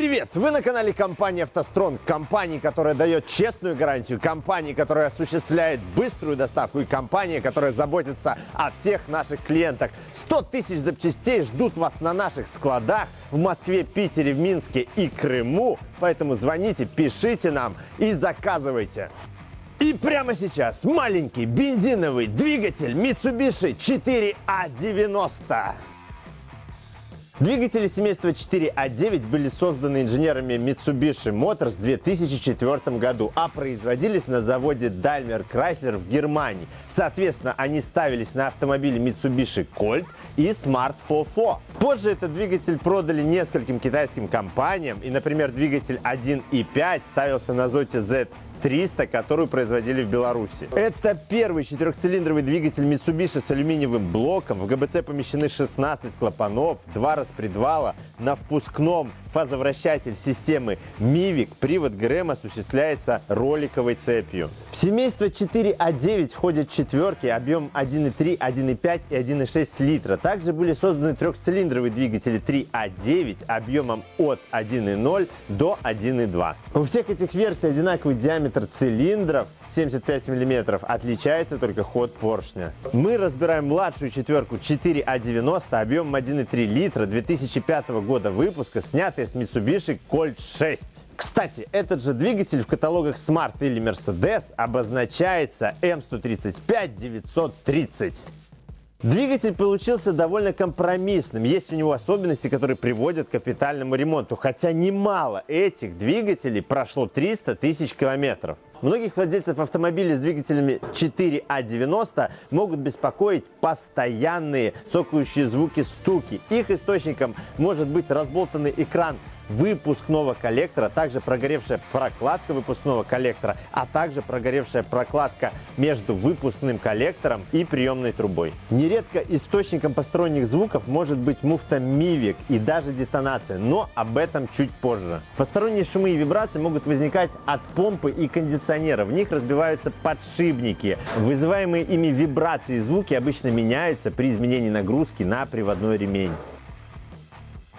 Привет! Вы на канале компании «АвтоСтронг», компании, которая дает честную гарантию, компании, которая осуществляет быструю доставку и компания, которая заботится о всех наших клиентах. 100 тысяч запчастей ждут вас на наших складах в Москве, Питере, в Минске и Крыму, поэтому звоните, пишите нам и заказывайте. И прямо сейчас маленький бензиновый двигатель Mitsubishi 4A90. Двигатели семейства 4А9 были созданы инженерами Mitsubishi Motors в 2004 году, а производились на заводе Daimler Chrysler в Германии. Соответственно, они ставились на автомобили Mitsubishi Colt и Smart 4 Позже этот двигатель продали нескольким китайским компаниям, и, например, двигатель 1.5 ставился на Zote Z 300, которую производили в Беларуси. Это первый четырехцилиндровый двигатель Mitsubishi с алюминиевым блоком. В ГБЦ помещены 16 клапанов, два распредвала. На впускном фазовращатель системы MIVIC. Привод ГРМ осуществляется роликовой цепью. В семейство 4А9 входят четверки, объем 1,3, 1,5 и 1,6 литра. Также были созданы трехцилиндровые двигатели 3А9 объемом от 1,0 до 1,2. У всех этих версий одинаковый диаметр цилиндров 75 мм. Отличается только ход поршня. Мы разбираем младшую четверку 4А90 объемом 1,3 литра 2005 года выпуска, снятая с Mitsubishi Colt 6. Кстати, этот же двигатель в каталогах Smart или Mercedes обозначается M135-930. Двигатель получился довольно компромиссным. Есть у него особенности, которые приводят к капитальному ремонту. Хотя немало этих двигателей прошло 300 тысяч километров. Многих владельцев автомобилей с двигателями 4А90 могут беспокоить постоянные цокающие звуки стуки. Их источником может быть разболтанный экран выпускного коллектора, также прогоревшая прокладка выпускного коллектора, а также прогоревшая прокладка между выпускным коллектором и приемной трубой. Нередко источником посторонних звуков может быть муфта Mivik и даже детонация, но об этом чуть позже. Посторонние шумы и вибрации могут возникать от помпы и кондиционера. В них разбиваются подшипники. Вызываемые ими вибрации и звуки обычно меняются при изменении нагрузки на приводной ремень.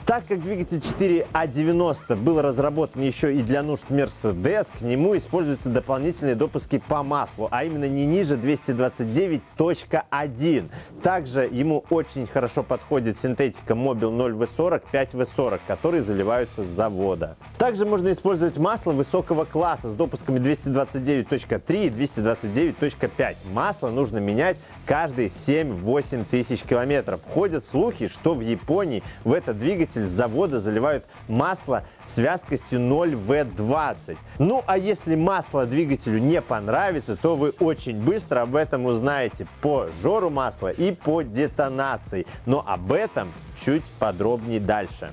Так как двигатель 4А90 был разработан еще и для нужд Mercedes, к нему используются дополнительные допуски по маслу, а именно не ниже 229.1. Также ему очень хорошо подходит синтетика Mobil 0V40, 5V40, которые заливаются с завода. Также можно использовать масло высокого класса с допусками 229.3 и 229.5. Масло нужно менять каждые 7-8 тысяч километров. Ходят слухи, что в Японии в этот двигатель с завода заливают масло с вязкостью 0В20. Ну а если масло двигателю не понравится, то вы очень быстро об этом узнаете по жору масла и по детонации. Но об этом чуть подробнее дальше.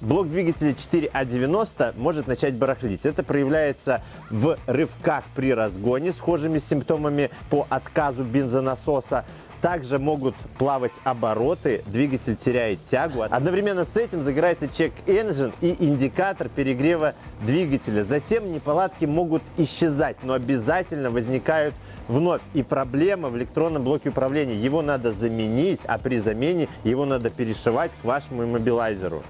Блок двигателя 4А90 может начать барахлить. Это проявляется в рывках при разгоне, схожими симптомами по отказу бензонасоса. Также могут плавать обороты, двигатель теряет тягу. Одновременно с этим загорается чек-энджин и индикатор перегрева двигателя. Затем неполадки могут исчезать, но обязательно возникают вновь. И проблема в электронном блоке управления. Его надо заменить, а при замене его надо перешивать к вашему иммобилайзеру.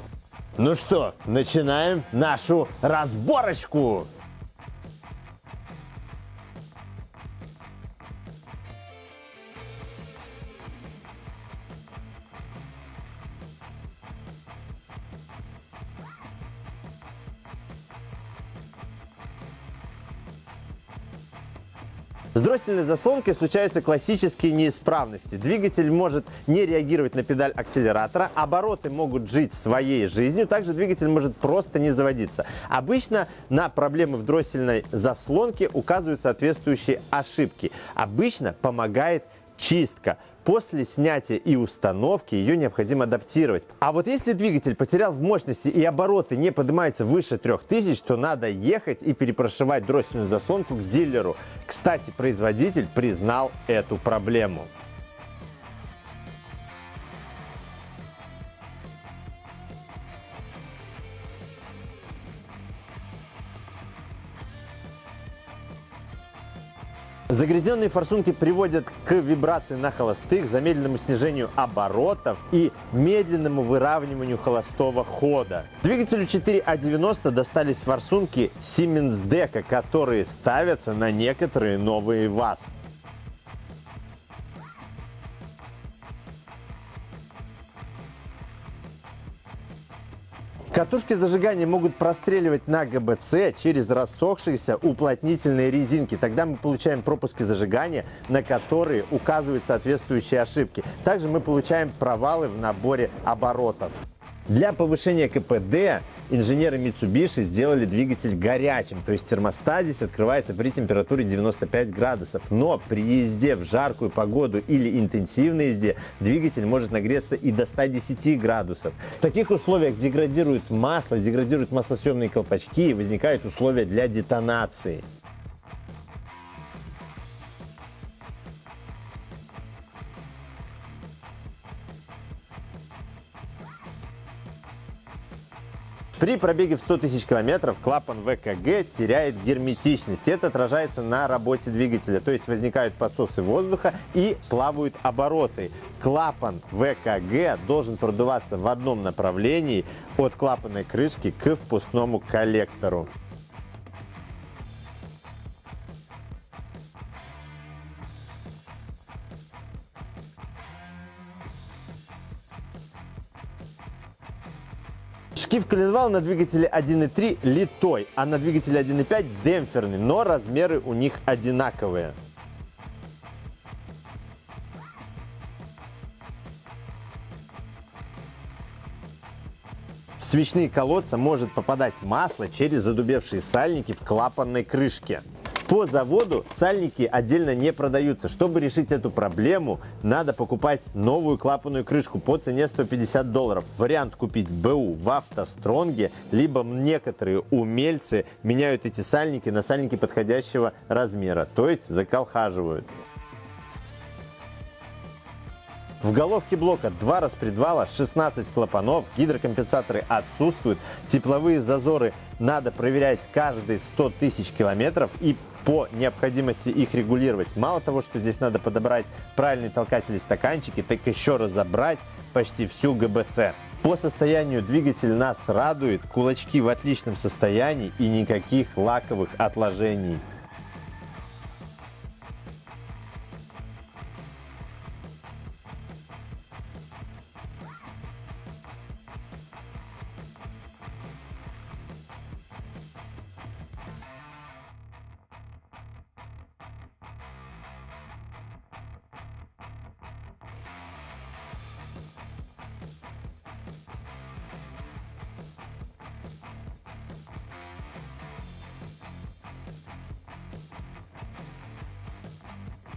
Ну что, начинаем нашу разборочку. С дроссельной заслонкой случаются классические неисправности. Двигатель может не реагировать на педаль акселератора, обороты могут жить своей жизнью, также двигатель может просто не заводиться. Обычно на проблемы в дроссельной заслонке указывают соответствующие ошибки. Обычно помогает чистка. После снятия и установки ее необходимо адаптировать. А вот если двигатель потерял в мощности и обороты не поднимаются выше 3000, то надо ехать и перепрошивать дроссельную заслонку к дилеру. Кстати, производитель признал эту проблему. Загрязненные форсунки приводят к вибрации на холостых, замедленному снижению оборотов и медленному выравниванию холостого хода. Двигателю 4А90 достались форсунки Siemens Deco, которые ставятся на некоторые новые ВАЗ. Катушки зажигания могут простреливать на ГБЦ через рассохшиеся уплотнительные резинки. Тогда мы получаем пропуски зажигания, на которые указывают соответствующие ошибки. Также мы получаем провалы в наборе оборотов. Для повышения КПД инженеры Mitsubishi сделали двигатель горячим, то есть термостат здесь открывается при температуре 95 градусов. Но при езде в жаркую погоду или интенсивной езде двигатель может нагреться и до 110 градусов. В таких условиях деградирует масло, деградируют маслосъемные колпачки и возникают условия для детонации. При пробеге в 100 тысяч километров клапан ВКГ теряет герметичность. Это отражается на работе двигателя, то есть возникают подсосы воздуха и плавают обороты. Клапан ВКГ должен продуваться в одном направлении от клапанной крышки к впускному коллектору. Шкив коленвал на двигателе 1.3 литой, а на двигателе 1.5 демпферный, но размеры у них одинаковые. В свечные колодца может попадать масло через задубевшие сальники в клапанной крышке. По заводу сальники отдельно не продаются. Чтобы решить эту проблему, надо покупать новую клапанную крышку по цене 150 долларов. Вариант купить БУ в автостронге, либо некоторые умельцы меняют эти сальники на сальники подходящего размера, то есть заколхаживают. В головке блока два распредвала, 16 клапанов, гидрокомпенсаторы отсутствуют, тепловые зазоры надо проверять каждые 100 тысяч километров и по необходимости их регулировать. Мало того, что здесь надо подобрать правильные толкатели стаканчики, так еще разобрать почти всю ГБЦ. По состоянию двигатель нас радует, кулачки в отличном состоянии и никаких лаковых отложений.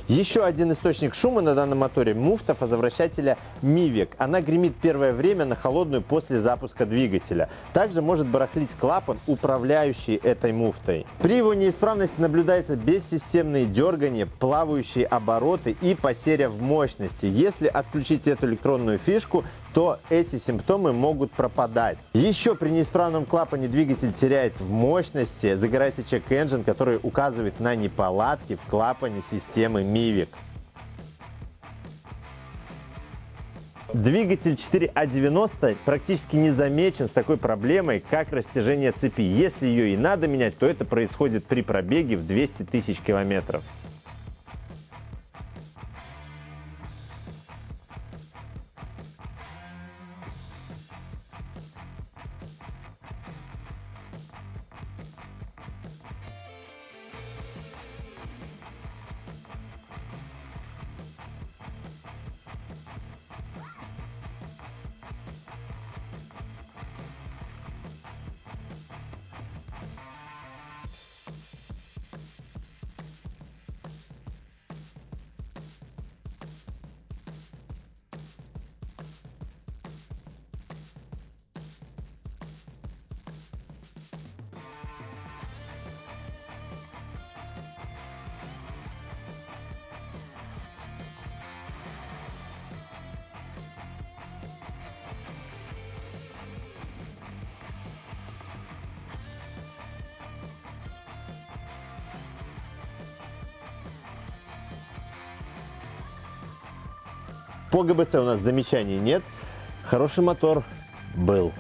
Еще один источник шума на данном моторе – муфта фазовращателя Mivec. Она гремит первое время на холодную после запуска двигателя. Также может барахлить клапан, управляющий этой муфтой. При его неисправности наблюдается бессистемные дергания, плавающие обороты и потеря в мощности. Если отключить эту электронную фишку, то эти симптомы могут пропадать. Еще при неисправном клапане двигатель теряет в мощности, загорается чек-энджин, который указывает на неполадки в клапане системы MIVIC. Двигатель 4А90 практически не замечен с такой проблемой, как растяжение цепи. Если ее и надо менять, то это происходит при пробеге в 200 тысяч километров. По ГБЦ у нас замечаний нет. Хороший мотор был.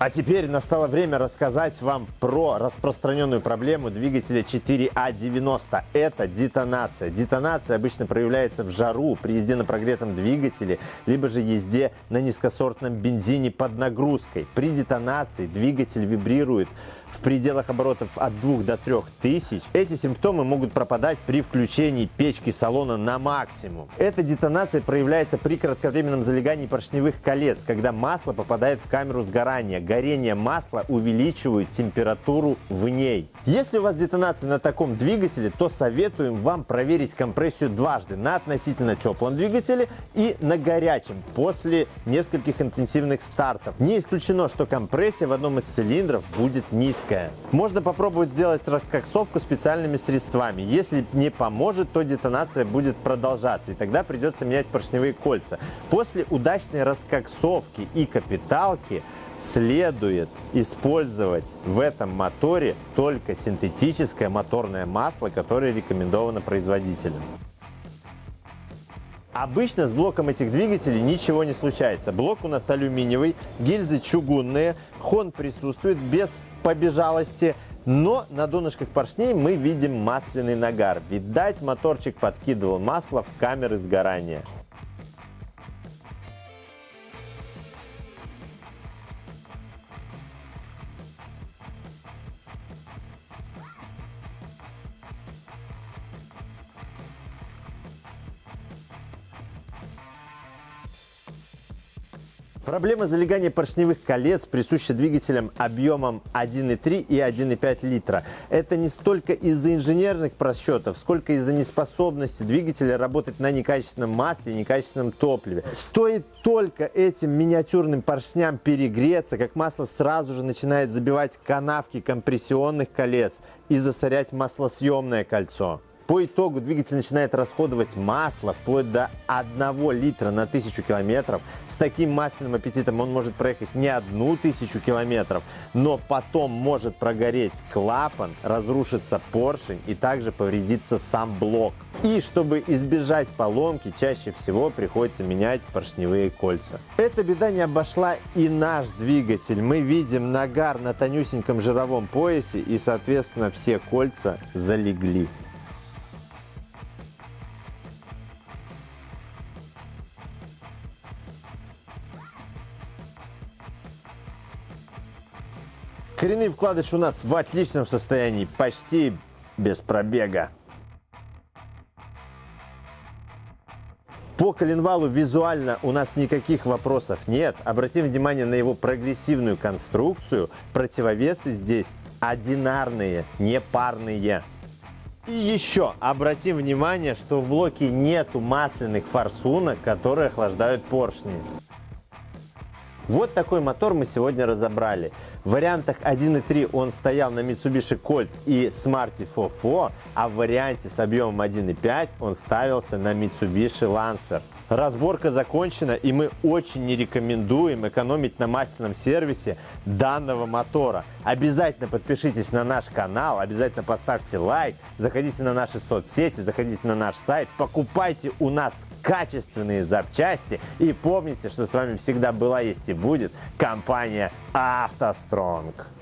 А теперь настало время рассказать вам про распространенную проблему двигателя 4А90. Это детонация. Детонация обычно проявляется в жару, при езде на прогретом двигателе, либо же езде на низкосортном бензине под нагрузкой. При детонации двигатель вибрирует в пределах оборотов от 2 до 3 тысяч. Эти симптомы могут пропадать при включении печки салона на максимум. Эта детонация проявляется при кратковременном залегании поршневых колец, когда масло попадает в камеру сгорания горение масла увеличивает температуру в ней. Если у вас детонация на таком двигателе, то советуем вам проверить компрессию дважды на относительно теплом двигателе и на горячем после нескольких интенсивных стартов. Не исключено, что компрессия в одном из цилиндров будет низкая. Можно попробовать сделать раскоксовку специальными средствами. Если не поможет, то детонация будет продолжаться, и тогда придется менять поршневые кольца. После удачной раскоксовки и капиталки следует использовать в этом моторе только синтетическое моторное масло, которое рекомендовано производителем. Обычно с блоком этих двигателей ничего не случается. Блок у нас алюминиевый, гильзы чугунные, хон присутствует без побежалости, но на донышках поршней мы видим масляный нагар. Видать, моторчик подкидывал масло в камеры сгорания. Проблема залегания поршневых колец присуща двигателям объемом 1,3 и 1,5 литра. Это не столько из-за инженерных просчетов, сколько из-за неспособности двигателя работать на некачественном масле и некачественном топливе. Стоит только этим миниатюрным поршням перегреться, как масло сразу же начинает забивать канавки компрессионных колец и засорять маслосъемное кольцо. По итогу двигатель начинает расходовать масло вплоть до 1 литра на 1000 километров. С таким масляным аппетитом он может проехать не одну тысячу километров, но потом может прогореть клапан, разрушится поршень и также повредится сам блок. И чтобы избежать поломки, чаще всего приходится менять поршневые кольца. Эта беда не обошла и наш двигатель. Мы видим нагар на тонюсеньком жировом поясе и, соответственно, все кольца залегли. Коренные вкладыши у нас в отличном состоянии, почти без пробега. По коленвалу визуально у нас никаких вопросов нет. Обратим внимание на его прогрессивную конструкцию. Противовесы здесь одинарные, не парные. И еще обратим внимание, что в блоке нету масляных форсунок, которые охлаждают поршни. Вот такой мотор мы сегодня разобрали. В вариантах 1.3 он стоял на Mitsubishi Colt и Smarty Fofo, а в варианте с объемом 1.5 он ставился на Mitsubishi Lancer. Разборка закончена и мы очень не рекомендуем экономить на масляном сервисе данного мотора. Обязательно подпишитесь на наш канал, обязательно поставьте лайк, заходите на наши соцсети, заходите на наш сайт, покупайте у нас качественные запчасти и помните, что с вами всегда была, есть и будет компания «АвтоСтронг».